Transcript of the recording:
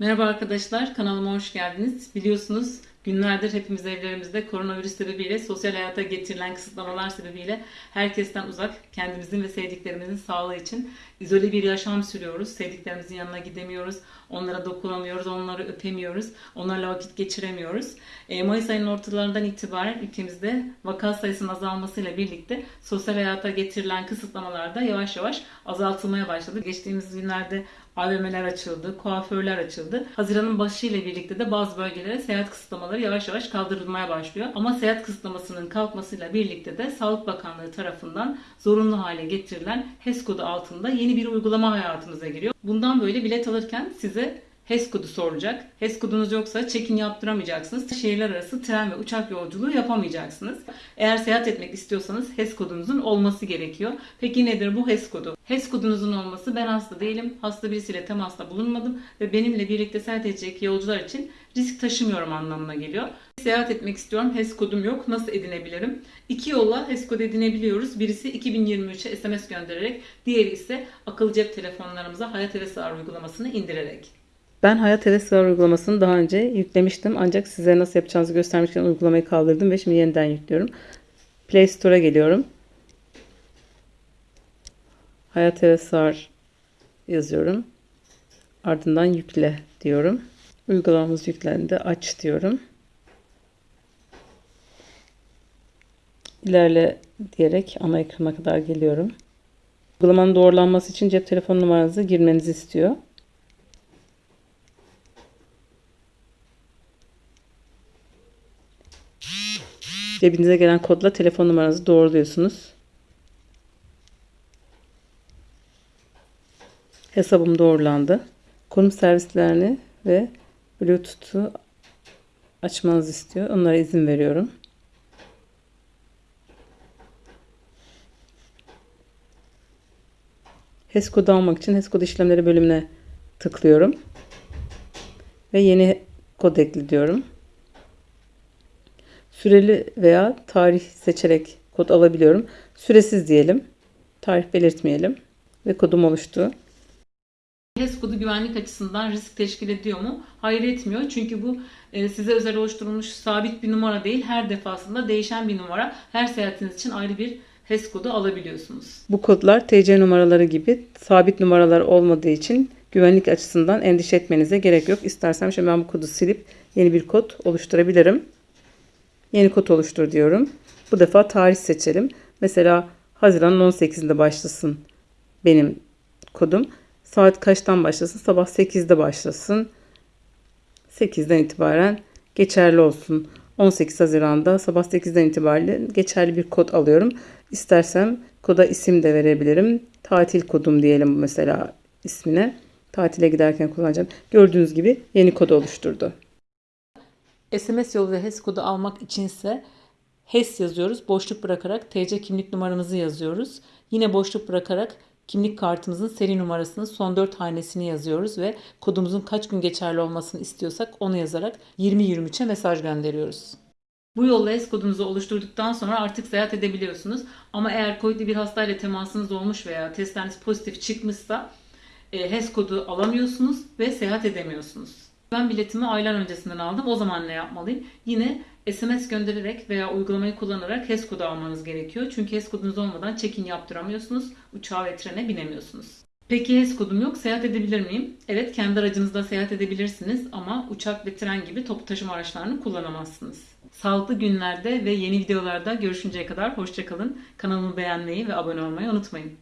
Merhaba arkadaşlar, kanalıma hoş geldiniz. Biliyorsunuz günlerdir hepimiz evlerimizde koronavirüs sebebiyle sosyal hayata getirilen kısıtlamalar sebebiyle herkesten uzak, kendimizin ve sevdiklerimizin sağlığı için izole bir yaşam sürüyoruz. Sevdiklerimizin yanına gidemiyoruz, onlara dokunamıyoruz, onları öpemiyoruz, onlarla vakit geçiremiyoruz. E, Mayıs ayının ortalarından itibaren ülkemizde vaka sayısının azalmasıyla birlikte sosyal hayata getirilen kısıtlamalar da yavaş yavaş azaltılmaya başladı. Geçtiğimiz günlerde AVM'ler açıldı, kuaförler açıldı. Haziran'ın başı ile birlikte de bazı bölgelere seyahat kısıtlamaları yavaş yavaş kaldırılmaya başlıyor. Ama seyahat kısıtlamasının kalkmasıyla birlikte de Sağlık Bakanlığı tarafından zorunlu hale getirilen HES kodu altında yeni bir uygulama hayatımıza giriyor. Bundan böyle bilet alırken size HES kodu soracak. HES kodunuz yoksa check-in yaptıramayacaksınız. Şehirler arası tren ve uçak yolculuğu yapamayacaksınız. Eğer seyahat etmek istiyorsanız HES kodunuzun olması gerekiyor. Peki nedir bu HES kodu? HES kodunuzun olması ben hasta değilim, hasta birisiyle temasta bulunmadım ve benimle birlikte seyahat edecek yolcular için risk taşımıyorum anlamına geliyor. Seyahat etmek istiyorum, HES kodum yok, nasıl edinebilirim? İki yolla HES kodu edinebiliyoruz. Birisi 2023'e SMS göndererek, diğeri ise akıllı cep telefonlarımıza Hayat Eve Sığar uygulamasını indirerek. Ben Hayat Eve Sığar uygulamasını daha önce yüklemiştim. Ancak size nasıl yapacağınızı göstermek için uygulamayı kaldırdım ve şimdi yeniden yüklüyorum. Play Store'a geliyorum. Hayat Eve Sığar yazıyorum. Ardından yükle diyorum. Uygulamamız yüklendi. Aç diyorum. İlerle diyerek ana ekrana kadar geliyorum. Uygulamanın doğrulanması için cep telefon numaranızı girmenizi istiyor. Cebinize gelen kodla telefon numaranızı doğruluyorsunuz. Hesabım doğrulandı. Konum servislerini ve Bluetooth'u açmanızı istiyor. Onlara izin veriyorum. HES kodu almak için HES kodu işlemleri bölümüne tıklıyorum. Ve yeni kod ekle diyorum. Süreli veya tarih seçerek kod alabiliyorum. Süresiz diyelim. Tarih belirtmeyelim. Ve kodum oluştu. HES kodu güvenlik açısından risk teşkil ediyor mu? Hayır etmiyor. Çünkü bu e, size özel oluşturulmuş sabit bir numara değil. Her defasında değişen bir numara. Her seyahatiniz için ayrı bir HES kodu alabiliyorsunuz. Bu kodlar TC numaraları gibi sabit numaralar olmadığı için güvenlik açısından endişe etmenize gerek yok. İstersem şimdi ben bu kodu silip yeni bir kod oluşturabilirim. Yeni kod oluştur diyorum. Bu defa tarih seçelim. Mesela Haziran'ın 18'inde başlasın benim kodum. Saat kaçtan başlasın? Sabah 8'de başlasın. 8'den itibaren geçerli olsun. 18 Haziran'da sabah 8'den itibaren geçerli bir kod alıyorum. İstersem koda isim de verebilirim. Tatil kodum diyelim mesela ismine. Tatile giderken kullanacağım. Gördüğünüz gibi yeni kod oluşturdu. SMS yoluyla HES kodu almak içinse HES yazıyoruz. Boşluk bırakarak TC kimlik numaramızı yazıyoruz. Yine boşluk bırakarak kimlik kartımızın seri numarasının son 4 hanesini yazıyoruz ve kodumuzun kaç gün geçerli olmasını istiyorsak onu yazarak 2023'e mesaj gönderiyoruz. Bu yolla HES kodunuzu oluşturduktan sonra artık seyahat edebiliyorsunuz. Ama eğer COVID'li bir hastayla temasınız olmuş veya testleriniz pozitif çıkmışsa e, HES kodu alamıyorsunuz ve seyahat edemiyorsunuz. Ben biletimi aylar öncesinden aldım. O zaman ne yapmalıyım? Yine SMS göndererek veya uygulamayı kullanarak HES kodu almanız gerekiyor. Çünkü HES kodunuz olmadan check-in yaptıramıyorsunuz. Uçağa ve trene binemiyorsunuz. Peki HES kodum yok. Seyahat edebilir miyim? Evet kendi aracınızda seyahat edebilirsiniz ama uçak ve tren gibi toplu taşıma araçlarını kullanamazsınız. Sağlıklı günlerde ve yeni videolarda görüşünceye kadar hoşçakalın. Kanalımı beğenmeyi ve abone olmayı unutmayın.